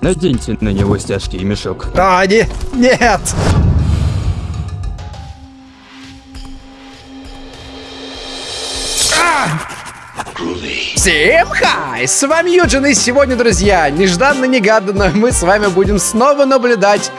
Наденьте на него стяжки и мешок. А, не, нет! Всем хай! С вами Юджин, и сегодня, друзья, нежданно-негаданно мы с вами будем снова наблюдать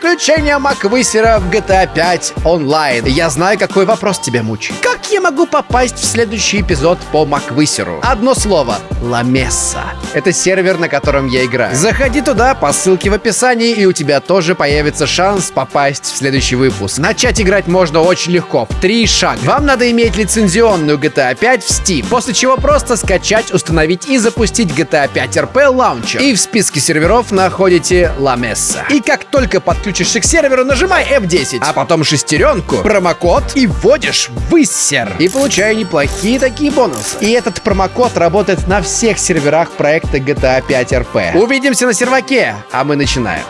приключения Маквысера в GTA 5 онлайн. Я знаю, какой вопрос тебя мучает. Как я могу попасть в следующий эпизод по Маквысеру? Одно слово. Ламесса. Это сервер, на котором я играю. Заходи туда по ссылке в описании, и у тебя тоже появится шанс попасть в следующий выпуск. Начать играть можно очень легко, в три шага. Вам надо иметь лицензионную GTA 5 в Steam, после чего просто скачать, установить и запустить GTA 5 RP Launcher. И в списке серверов находите Ламесса. И как только подключишься к серверу, нажимай F10, а потом шестеренку, промокод и вводишь высер. И получаю неплохие такие бонусы. И этот промокод работает на всех серверах проекта GTA 5 RP. Увидимся на серваке, а мы начинаем.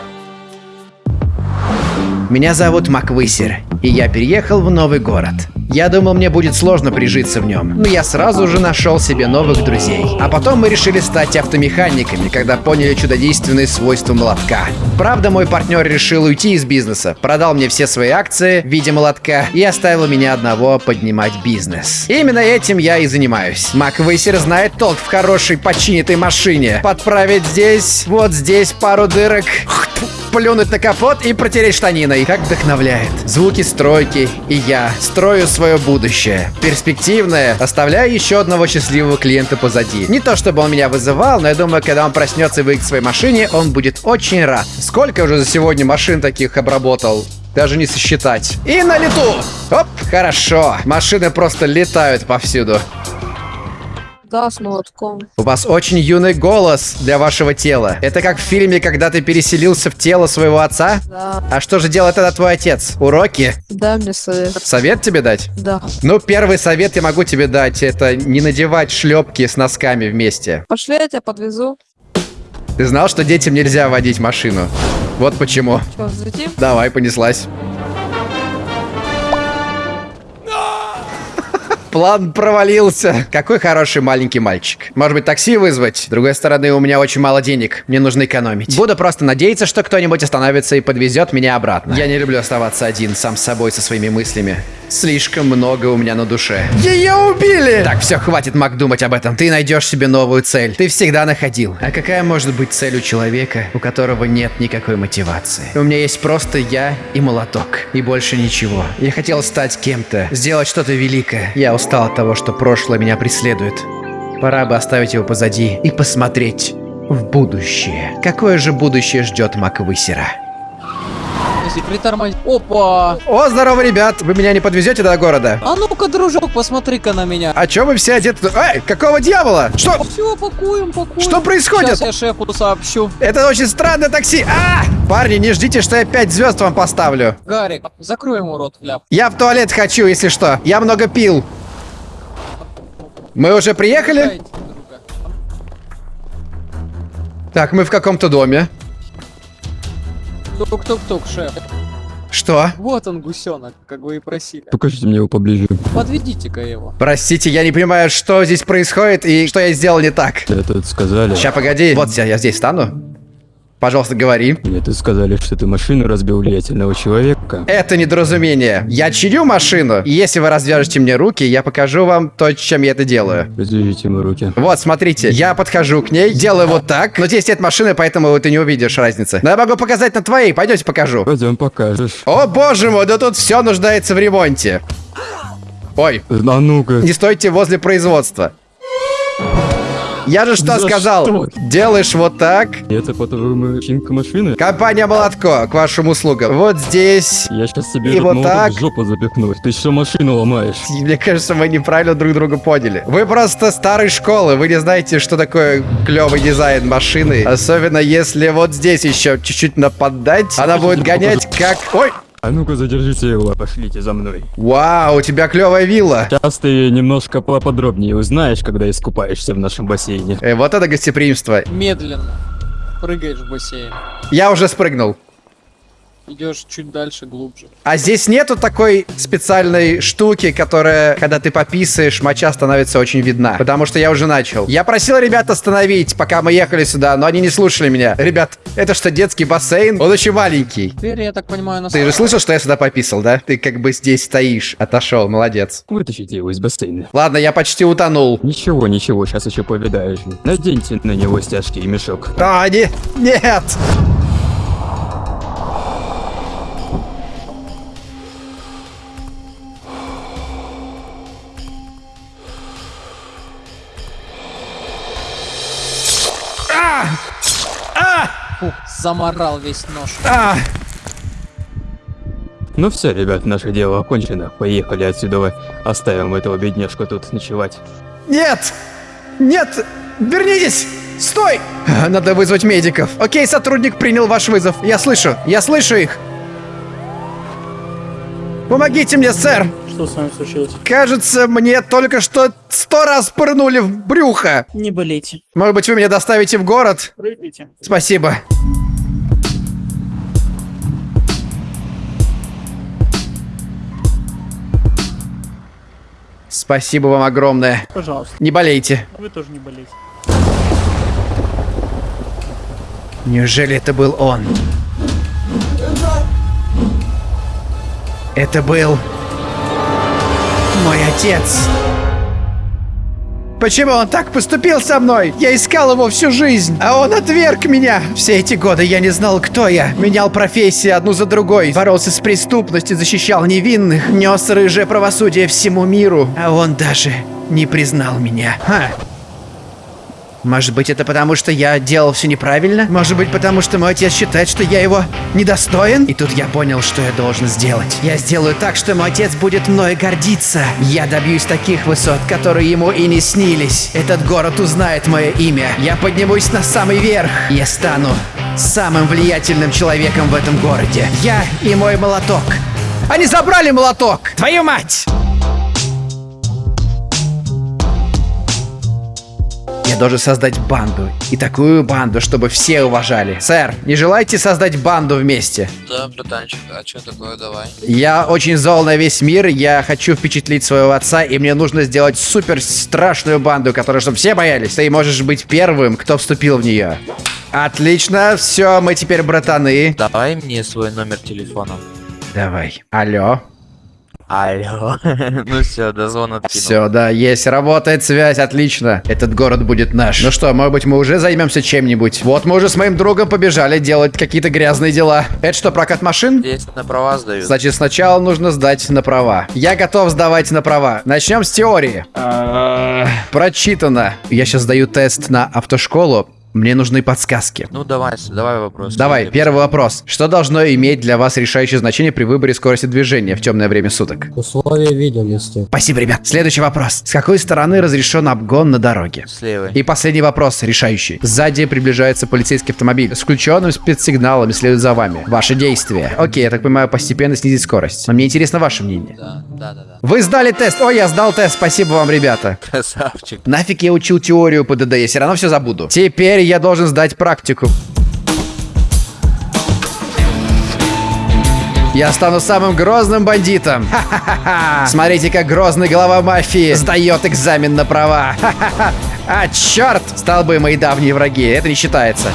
Меня зовут Маквысер, и я переехал в новый город. Я думал, мне будет сложно прижиться в нем, но я сразу же нашел себе новых друзей. А потом мы решили стать автомеханиками, когда поняли чудодейственные свойства молотка. Правда, мой партнер решил уйти из бизнеса, продал мне все свои акции в виде молотка и оставил меня одного поднимать бизнес. Именно этим я и занимаюсь. Маквысер знает толк в хорошей починятой машине. Подправить здесь, вот здесь пару дырок, плюнуть на капот и протереть штаниной. Как вдохновляет. Звуки стройки, и я строю свое будущее. Перспективное, оставляя еще одного счастливого клиента позади. Не то чтобы он меня вызывал, но я думаю, когда он проснется и выйдет к своей машине, он будет очень рад. Сколько уже за сегодня машин таких обработал? Даже не сосчитать. И на лету! Оп, хорошо. Машины просто летают повсюду. Да, с молотком. У вас очень юный голос для вашего тела. Это как в фильме, когда ты переселился в тело своего отца? Да. А что же делает тогда твой отец? Уроки? Дай мне совет. Совет тебе дать? Да. Ну, первый совет я могу тебе дать. Это не надевать шлепки с носками вместе. Пошли, я тебя подвезу. Ты знал, что детям нельзя водить машину? Вот почему. Че, взлетим? Давай, понеслась. План провалился. Какой хороший маленький мальчик. Может быть, такси вызвать? С другой стороны, у меня очень мало денег. Мне нужно экономить. Буду просто надеяться, что кто-нибудь остановится и подвезет меня обратно. Я не люблю оставаться один, сам с собой, со своими мыслями. Слишком много у меня на душе. Ее убили! Так, все, хватит, Мак, думать об этом. Ты найдешь себе новую цель. Ты всегда находил. А какая может быть цель у человека, у которого нет никакой мотивации? У меня есть просто я и молоток. И больше ничего. Я хотел стать кем-то, сделать что-то великое. Я устал от того, что прошлое меня преследует. Пора бы оставить его позади и посмотреть в будущее. Какое же будущее ждет Маквысера? Если притормозить. Опа! О, здорово, ребят! Вы меня не подвезете до города? А ну-ка, дружок, посмотри-ка на меня. А чё вы все одеты? Эй, какого дьявола? Что? Все, пакуем, пакуем. Что происходит? Сейчас я шефу сообщу. Это очень странное такси. А! Парни, не ждите, что я 5 звезд вам поставлю. Гарик, закрой ему рот, ляп. Я в туалет хочу, если что. Я много пил. Мы уже приехали? Так, мы в каком-то доме. Тук-тук-тук, шеф. Что? Вот он, гусенок, как вы и просили. Покажите мне его поближе. Подведите-ка его. Простите, я не понимаю, что здесь происходит и что я сделал не так. Тут сказали... Сейчас, погоди. Вот я, я здесь стану. Пожалуйста, говори. Мне тут сказали, что ты машину разбил влиятельного человека. Это недоразумение. Я чиню машину, и если вы развяжете мне руки, я покажу вам то, чем я это делаю. Развяжите ему руки. Вот, смотрите, я подхожу к ней, делаю вот так, но здесь нет машины, поэтому ты не увидишь разницы. Но я могу показать на твоей, пойдемте покажу. Пойдем покажешь. О боже мой, да тут все нуждается в ремонте. Ой, А ну-ка. не стойте возле производства. Я же что За сказал? что? Делаешь вот так. Это по-твоему чинка машины? Компания Молотко, к вашим услугам. Вот здесь. Я сейчас себе И вот так. в жопу запихну. Ты что машину ломаешь? Мне кажется, мы неправильно друг друга поняли. Вы просто старой школы, вы не знаете, что такое клевый дизайн машины. Особенно если вот здесь еще чуть-чуть нападать, она будет гонять как... Ой! А ну-ка задержите его, пошлите за мной. Вау, у тебя клевая вилла. Сейчас ты немножко поподробнее узнаешь, когда искупаешься в нашем бассейне. Э, вот это гостеприимство. Медленно. Прыгаешь в бассейн. Я уже спрыгнул. Идешь чуть дальше, глубже. А здесь нету такой специальной штуки, которая, когда ты пописаешь, моча становится очень видна. Потому что я уже начал. Я просил ребят остановить, пока мы ехали сюда, но они не слушали меня. Ребят, это что, детский бассейн? Он очень маленький. Теперь, я так понимаю, на Ты же слышал, что я сюда пописал, да? Ты как бы здесь стоишь. Отошел, молодец. Вытащите его из бассейна. Ладно, я почти утонул. Ничего, ничего, сейчас еще повидаешь. Наденьте на него стяжки и мешок. А, не, нет! Заморал весь нож. А! Ну все, ребят, наше дело окончено. Поехали отсюда. Оставим этого бедняжку тут ночевать. Нет! Нет! Вернитесь! Стой! Надо вызвать медиков. Окей, сотрудник принял ваш вызов. Я слышу, я слышу их. Помогите мне, сэр! Что с вами случилось? Кажется, мне только что сто раз пырнули в брюхо. Не болейте. Может быть, вы меня доставите в город? Прыгайте. Спасибо. Спасибо вам огромное. Пожалуйста. Не болейте. Вы тоже не болейте. Неужели это был он? Это был мой отец. Почему он так поступил со мной? Я искал его всю жизнь, а он отверг меня. Все эти годы я не знал, кто я. Менял профессии одну за другой. Боролся с преступностью, защищал невинных. Нес рыжее правосудие всему миру. А он даже не признал меня. Ха. Может быть, это потому, что я делал все неправильно? Может быть, потому что мой отец считает, что я его недостоин? И тут я понял, что я должен сделать. Я сделаю так, что мой отец будет мной гордиться. Я добьюсь таких высот, которые ему и не снились. Этот город узнает мое имя. Я поднимусь на самый верх. Я стану самым влиятельным человеком в этом городе. Я и мой молоток. Они забрали молоток! Твою мать! Я должен создать банду. И такую банду, чтобы все уважали. Сэр, не желаете создать банду вместе? Да, братанчик, а что такое, давай? Я очень зол на весь мир, я хочу впечатлить своего отца, и мне нужно сделать супер страшную банду, которую чтобы все боялись. Ты можешь быть первым, кто вступил в нее. Отлично, все, мы теперь братаны. Давай мне свой номер телефона. Давай. Алло. Алло. ну все, дозвон откинул. Все, да, есть, работает связь, отлично. Этот город будет наш. Ну что, может быть, мы уже займемся чем-нибудь? Вот мы уже с моим другом побежали делать какие-то гразные дела. Это что, прокат машин? Здесь на права сдают. Значит, сначала нужно сдать на права. Я готов сдавать на права. Начнем с теории. Прочитано. Я сейчас сдаю тест на автошколу. Мне нужны подсказки. Ну давай, давай вопрос. Давай, первый вопрос. Что должно иметь для вас решающее значение при выборе скорости движения в темное время суток? Условия видимости. Спасибо, ребят. Следующий вопрос. С какой стороны разрешен обгон на дороге? Слева. И последний вопрос, решающий. Сзади приближается полицейский автомобиль. С включенным спецсигналом следует за вами. Ваши действия. Окей, я так понимаю, постепенно снизить скорость. Но мне интересно ваше мнение. Да, да, да, да. Вы сдали тест. Ой, я сдал тест. Спасибо вам, ребята. Красавчик. Нафиг я учил теорию ПДД, я все равно все забуду. Теперь я должен сдать практику. Я стану самым грозным бандитом. Ха-ха-ха. Смотрите, как грозный глава мафии сдает экзамен на права. Ха-ха-ха. А, черт! Столбы мои давние враги. Это не считается.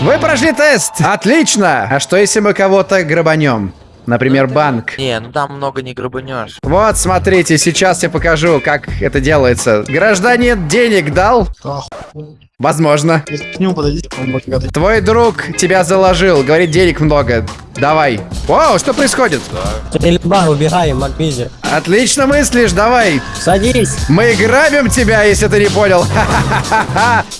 Вы прошли тест! Отлично! А что если мы кого-то грабанем? Например, банк. Не, ну там много не грабанешь. Вот, смотрите, сейчас я покажу, как это делается. Гражданин денег дал? Возможно. К нему подойдите, Твой друг тебя заложил, говорит, денег много. Давай. Вау, что происходит? Стрельба, убегаем, Макбизи. Отлично мыслишь, давай. Садись. Мы грабим тебя, если ты не понял.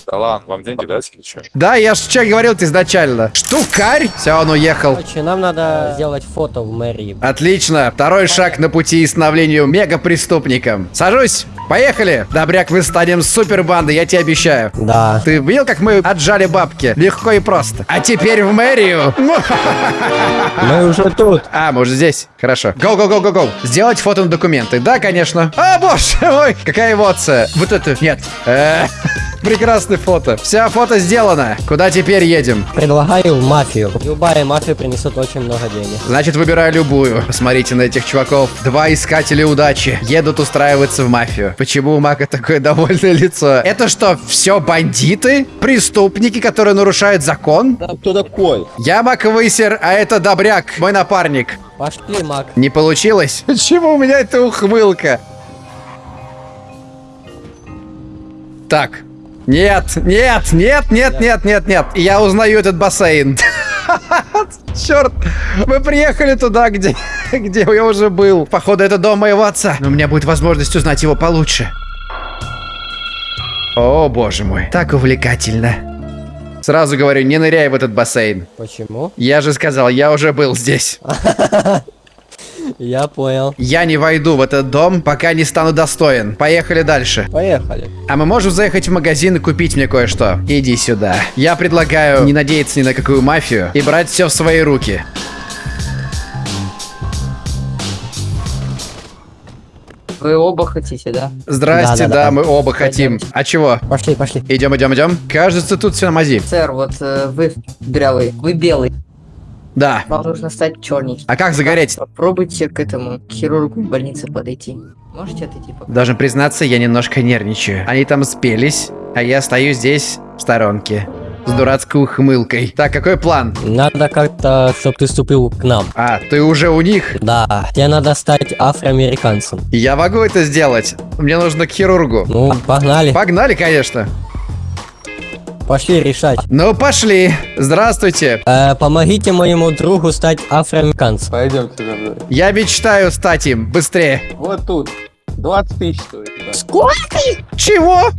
Да ладно, вам деньги дать или что? Да, я ж что говорил ты изначально. Штукарь? Все, он уехал. Короче, нам надо сделать фото в мэрии. Отлично. Второй шаг на пути становлению мегапреступником. Сажусь. Поехали. Добряк, мы станем супербандой, я тебе обещаю. Да. Ты видел, как мы отжали бабки? Легко и просто. А теперь в мэрию. Мы уже тут. А, мы уже здесь. Хорошо. Go, go, go, go, go. Сделать фото на документы. Да, конечно. А, боже мой, какая эмоция. Вот это, нет. Прекрасное фото. Вся фото сделано. Куда теперь едем? Предлагаю мафию. Любая мафия принесет очень много денег. Значит, выбираю любую. Посмотрите на этих чуваков. Два искателя удачи. Едут устраиваться в мафию. Почему у Мака такое довольное лицо? Это что, все бандиты? Преступники, которые нарушают закон? Кто такой? Я Мак Высер, а это Добряк, мой напарник. Пошли, Мак. Не получилось? Почему у меня эта ухмылка? Так. Нет, нет, нет, нет, нет, нет, нет. Я узнаю этот бассейн. Черт, мы приехали туда, где, где я уже был. Походу, это дом моего отца. Но у меня будет возможность узнать его получше. О, боже мой. Так увлекательно. Сразу говорю, не ныряй в этот бассейн. Почему? Я же сказал, я уже был здесь. Я понял. Я не войду в этот дом, пока не стану достоин. Поехали дальше. Поехали. А мы можем заехать в магазин и купить мне кое-что? Иди сюда. Я предлагаю не надеяться ни на какую мафию и брать все в свои руки. Вы оба хотите, да? Здрасте, да, Да-да-да. мы оба хотим. А чего? Пошли, пошли. Идем, идем, идем. Кажется, тут все на мази. Сэр, вот э, вы белый, вы белый. Да. Вам нужно стать черненьким. А как загореть? Попробуйте к этому хирургу в больнице подойти. Можете отойти пока? Должен признаться, я немножко нервничаю. Они там спелись, а я стою здесь, в сторонке. С дурацкой ухмылкой. Так, какой план? Надо как-то, чтобы ты вступил к нам. А, ты уже у них? Да, тебе надо стать афроамериканцем. Я могу это сделать. Мне нужно к хирургу. Ну, погнали. Погнали, конечно. Пошли решать. Ну, пошли. Здравствуйте. Э, помогите моему другу стать афроамериканцем. Пойдемте за мной. Я мечтаю стать им. Быстрее. Вот тут. 20 тысяч стоит. Чего?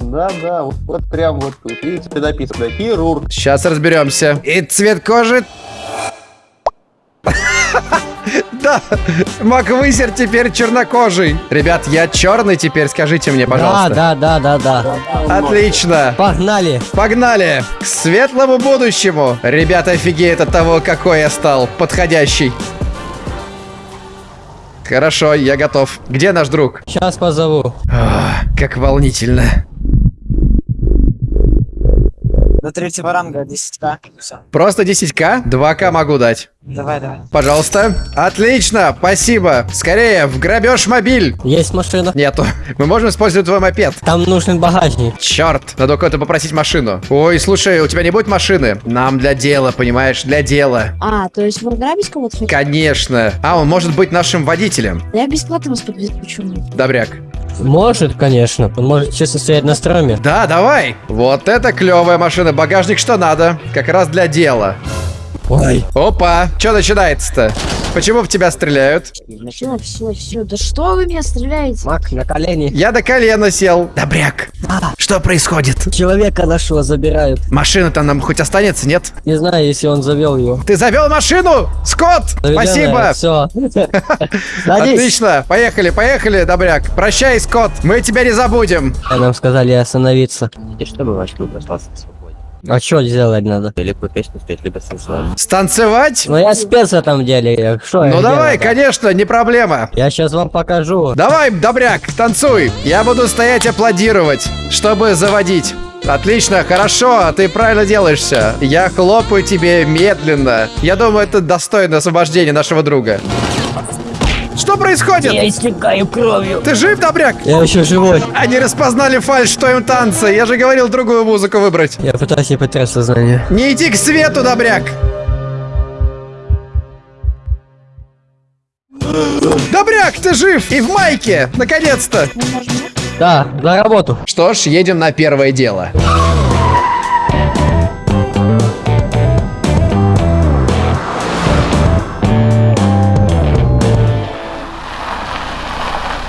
Да, да, вот, вот прям вот тут. Видите, написано хирург. Сейчас разберемся. И цвет кожи... Да, Маквысер теперь чернокожий. Ребят, я черный теперь, скажите мне, Да, пожалуйста. да, да, да, да. Отлично. Погнали. Погнали к светлому будущему. Ребята офигеют от того, какой я стал. Подходящий. Хорошо, я готов. Где наш друг? Сейчас позову. Ах, как волнительно. До третьего ранга 10к. Просто 10к? 2к могу дать. Давай, давай. Пожалуйста. Отлично, спасибо. Скорее, в грабеж мобиль. Есть машина. Нету. Мы можем использовать твой мопед. Там нужен багажник. Черт, надо у кого-то попросить машину. Ой, слушай, у тебя не будет машины? Нам для дела, понимаешь, для дела. А, то есть вы грабить кого-то хотите? Конечно. А, он может быть нашим водителем. Я бесплатно вас подвезу, почему? Добряк. Может, конечно. Он может честно стоять на строме. Да, давай. Вот это клевая машина. Багажник что надо. Как раз для дела. Ой. Опа, что начинается-то? Почему в тебя стреляют? Все, все, все. Да что вы меня стреляете? Мак, на колени. Я до колена сел. Добряк. Что происходит? Человека нашего забирают. Машина-то нам хоть останется, нет? Не знаю, если он завел его. Ты завел машину? Скотт! Спасибо! Все. Отлично! Поехали, поехали, Добряк. Прощай, Скотт. Мы тебя не забудем. Нам сказали остановиться. И чтобы ваш клуб остался. А что делать надо? Либо песню спеть, либо станцевать. Станцевать? Ну я спец в этом деле. я- Что я Ну давай, делаю-то? конечно, не проблема. Я сейчас вам покажу. Давай, Добряк, танцуй. Я буду стоять аплодировать, чтобы заводить. Отлично, хорошо, ты правильно делаешься. Я хлопаю тебе медленно. Я думаю, это достойно освобождения нашего друга. Что происходит? истекаю кровью. Ты жив, Добряк? Я еще живой. Они распознали фальш в твоем танце. Я же говорил другую музыку выбрать. Я пытаюсь не потерять сознание. Не иди к свету, Добряк. Добряк, ты жив! И в майке! Наконец-то! Да, за работу. Что ж, едем на первое дело.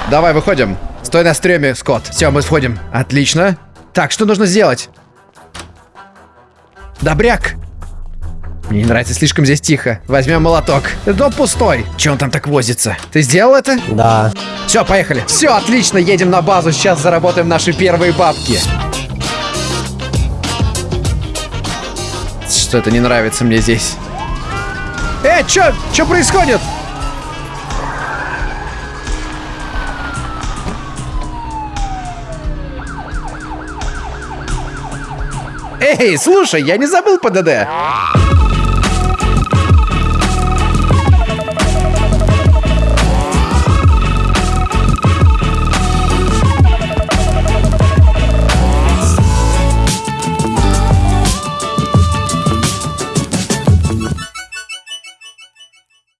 Давай, выходим. Стой на стреме, Скотт. Все, мы входим. Отлично. Так, что нужно сделать? Добряк! Мне не нравится, слишком здесь тихо. Возьмем молоток. Дом пустой. Че он там так возится? Ты сделал это? Да. Все, поехали. Все, отлично, едем на базу. Сейчас заработаем наши первые бабки. Что-то не нравится мне здесь. Э, чё? Чё происходит? Эй, слушай, я не забыл ПДД.